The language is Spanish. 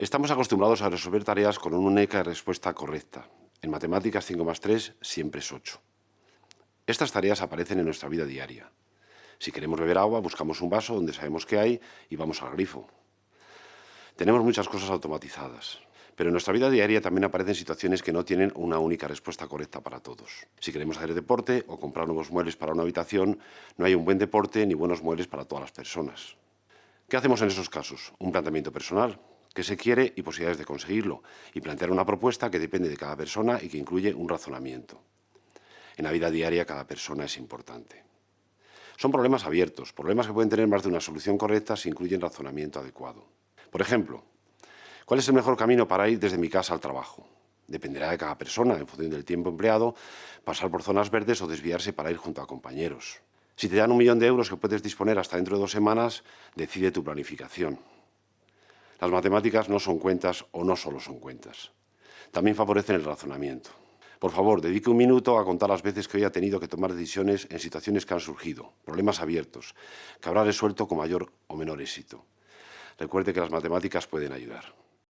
Estamos acostumbrados a resolver tareas con una única respuesta correcta. En matemáticas 5 más 3 siempre es 8. Estas tareas aparecen en nuestra vida diaria. Si queremos beber agua, buscamos un vaso donde sabemos que hay y vamos al grifo. Tenemos muchas cosas automatizadas, pero en nuestra vida diaria también aparecen situaciones que no tienen una única respuesta correcta para todos. Si queremos hacer deporte o comprar nuevos muebles para una habitación, no hay un buen deporte ni buenos muebles para todas las personas. ¿Qué hacemos en esos casos? Un planteamiento personal, qué se quiere y posibilidades de conseguirlo, y plantear una propuesta que depende de cada persona y que incluye un razonamiento. En la vida diaria cada persona es importante. Son problemas abiertos, problemas que pueden tener más de una solución correcta si incluyen razonamiento adecuado. Por ejemplo, ¿Cuál es el mejor camino para ir desde mi casa al trabajo? Dependerá de cada persona, en función del tiempo empleado, pasar por zonas verdes o desviarse para ir junto a compañeros. Si te dan un millón de euros que puedes disponer hasta dentro de dos semanas, decide tu planificación. Las matemáticas no son cuentas o no solo son cuentas. También favorecen el razonamiento. Por favor, dedique un minuto a contar las veces que hoy ha tenido que tomar decisiones en situaciones que han surgido, problemas abiertos, que habrá resuelto con mayor o menor éxito. Recuerde que las matemáticas pueden ayudar.